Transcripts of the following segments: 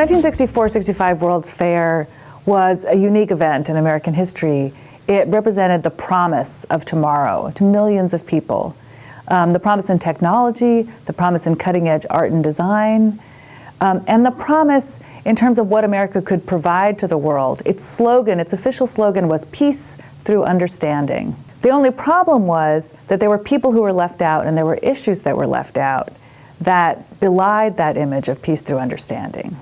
The 1964-65 World's Fair was a unique event in American history. It represented the promise of tomorrow to millions of people. Um, the promise in technology, the promise in cutting edge art and design, um, and the promise in terms of what America could provide to the world. Its slogan, its official slogan was peace through understanding. The only problem was that there were people who were left out and there were issues that were left out that belied that image of peace through understanding.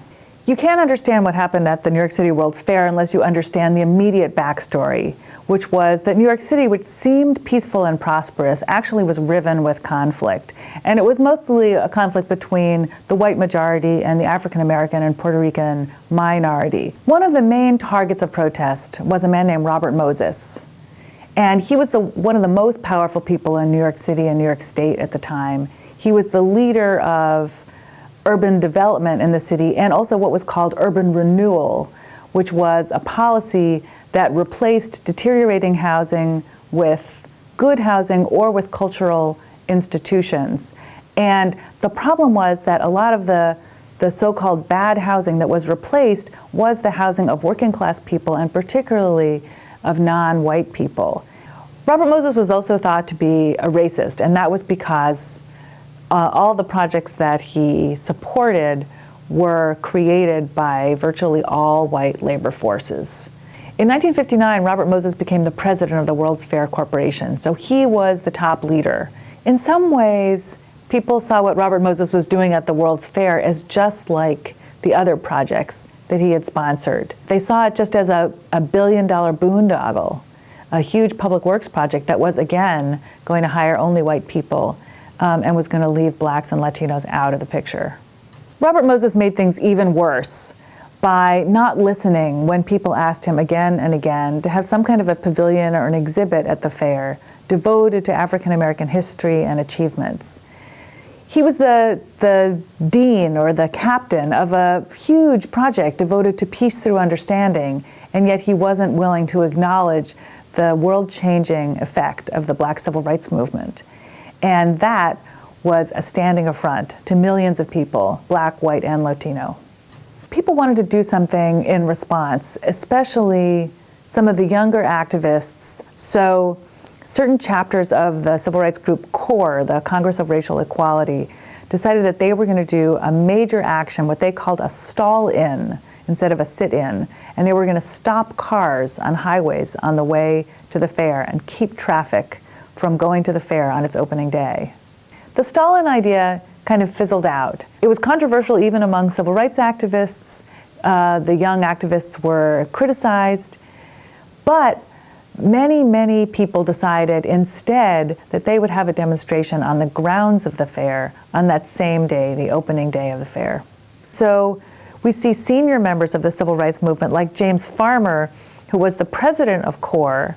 You can't understand what happened at the New York City World's Fair unless you understand the immediate backstory, which was that New York City, which seemed peaceful and prosperous, actually was riven with conflict. And it was mostly a conflict between the white majority and the African American and Puerto Rican minority. One of the main targets of protest was a man named Robert Moses. And he was the, one of the most powerful people in New York City and New York State at the time. He was the leader of urban development in the city and also what was called urban renewal, which was a policy that replaced deteriorating housing with good housing or with cultural institutions. And the problem was that a lot of the, the so-called bad housing that was replaced was the housing of working class people and particularly of non-white people. Robert Moses was also thought to be a racist, and that was because uh, all the projects that he supported were created by virtually all white labor forces. In 1959, Robert Moses became the president of the World's Fair Corporation, so he was the top leader. In some ways, people saw what Robert Moses was doing at the World's Fair as just like the other projects that he had sponsored. They saw it just as a, a billion dollar boondoggle, a huge public works project that was, again, going to hire only white people um, and was going to leave blacks and Latinos out of the picture. Robert Moses made things even worse by not listening when people asked him again and again to have some kind of a pavilion or an exhibit at the fair devoted to African American history and achievements. He was the, the dean or the captain of a huge project devoted to peace through understanding, and yet he wasn't willing to acknowledge the world-changing effect of the black civil rights movement. And that was a standing affront to millions of people, black, white, and Latino. People wanted to do something in response, especially some of the younger activists. So certain chapters of the civil rights group CORE, the Congress of Racial Equality, decided that they were going to do a major action, what they called a stall-in instead of a sit-in, and they were going to stop cars on highways on the way to the fair and keep traffic from going to the fair on its opening day. The stall-in idea kind of fizzled out. It was controversial even among civil rights activists. Uh, the young activists were criticized, but many, many people decided instead that they would have a demonstration on the grounds of the fair on that same day, the opening day of the fair. So we see senior members of the civil rights movement like James Farmer, who was the president of CORE,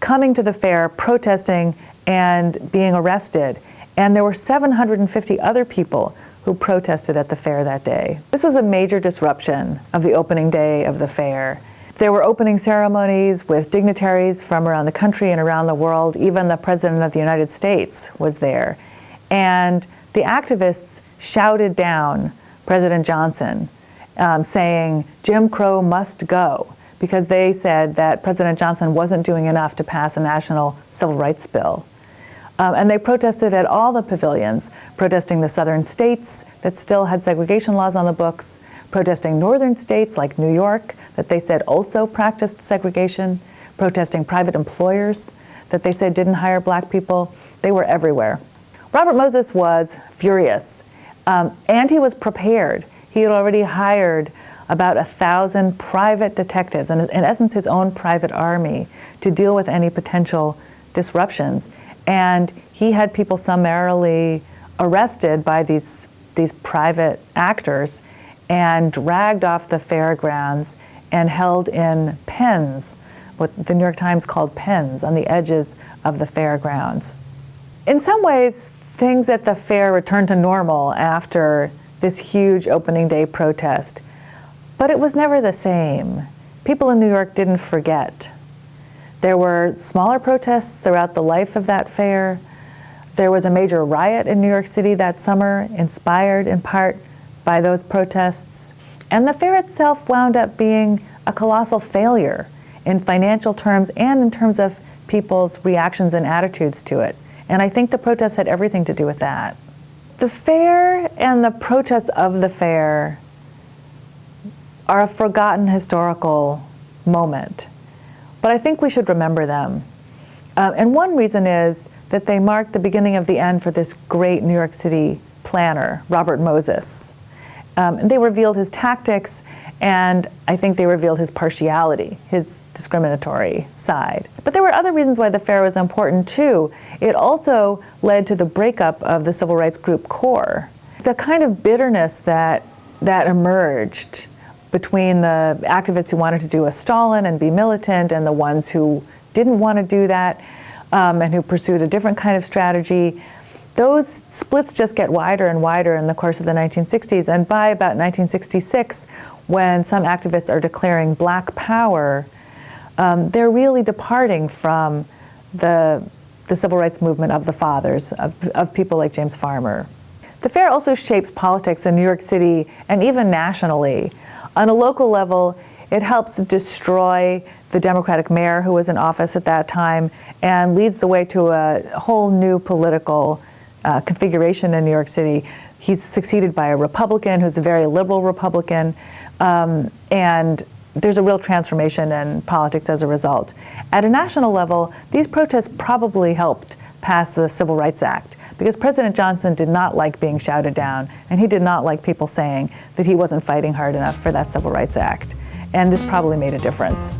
coming to the fair, protesting, and being arrested. And there were 750 other people who protested at the fair that day. This was a major disruption of the opening day of the fair. There were opening ceremonies with dignitaries from around the country and around the world. Even the President of the United States was there. And the activists shouted down President Johnson, um, saying, Jim Crow must go because they said that President Johnson wasn't doing enough to pass a national civil rights bill. Um, and they protested at all the pavilions, protesting the southern states that still had segregation laws on the books, protesting northern states like New York that they said also practiced segregation, protesting private employers that they said didn't hire black people. They were everywhere. Robert Moses was furious, um, and he was prepared. He had already hired about a thousand private detectives, and in essence his own private army, to deal with any potential disruptions. And he had people summarily arrested by these, these private actors and dragged off the fairgrounds and held in pens, what the New York Times called pens, on the edges of the fairgrounds. In some ways, things at the fair returned to normal after this huge opening day protest. But it was never the same. People in New York didn't forget. There were smaller protests throughout the life of that fair. There was a major riot in New York City that summer, inspired in part by those protests. And the fair itself wound up being a colossal failure in financial terms and in terms of people's reactions and attitudes to it. And I think the protests had everything to do with that. The fair and the protests of the fair are a forgotten historical moment, but I think we should remember them. Uh, and one reason is that they marked the beginning of the end for this great New York City planner, Robert Moses. Um, they revealed his tactics, and I think they revealed his partiality, his discriminatory side. But there were other reasons why the fair was important too. It also led to the breakup of the civil rights group CORE. The kind of bitterness that, that emerged between the activists who wanted to do a stall-in and be militant and the ones who didn't want to do that um, and who pursued a different kind of strategy those splits just get wider and wider in the course of the 1960s. And by about 1966, when some activists are declaring black power, um, they're really departing from the, the civil rights movement of the fathers, of, of people like James Farmer. The fair also shapes politics in New York City and even nationally. On a local level, it helps destroy the Democratic mayor who was in office at that time and leads the way to a whole new political uh, configuration in New York City. He's succeeded by a Republican who's a very liberal Republican, um, and there's a real transformation in politics as a result. At a national level, these protests probably helped pass the Civil Rights Act because President Johnson did not like being shouted down, and he did not like people saying that he wasn't fighting hard enough for that Civil Rights Act. And this probably made a difference.